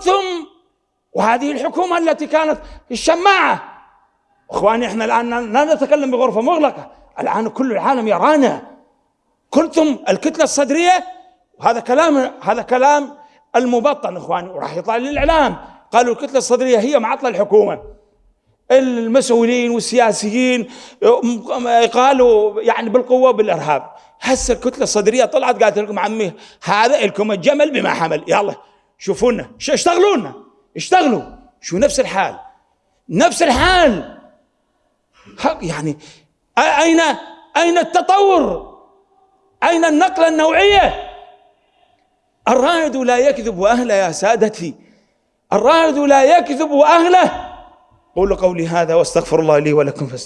قلتم وهذه الحكومة التي كانت الشماعة. إخواني إحنا الآن لا نتكلم بغرفة مغلقة. الآن كل العالم يرانا. كنتم الكتلة الصدرية. وهذا كلام هذا كلام المبطن إخواني وراح يطلع للإعلام. قالوا الكتلة الصدرية هي معطلة الحكومة. المسؤولين والسياسيين قالوا يعني بالقوة بالإرهاب هسه الكتلة الصدرية طلعت قالت لكم عمي هذا لكم الجمل بما حمل. يلا. شوفونا. اشتغلونا؟ اشتغلوا. شو نفس الحال. نفس الحال. يعني أين أين التطور؟ أين النقلة النوعية؟ الرائد لا يكذب أهله يا سادتي. الرائد لا يكذب أهله قولوا قولي هذا واستغفر الله لي ولكم فاستغفر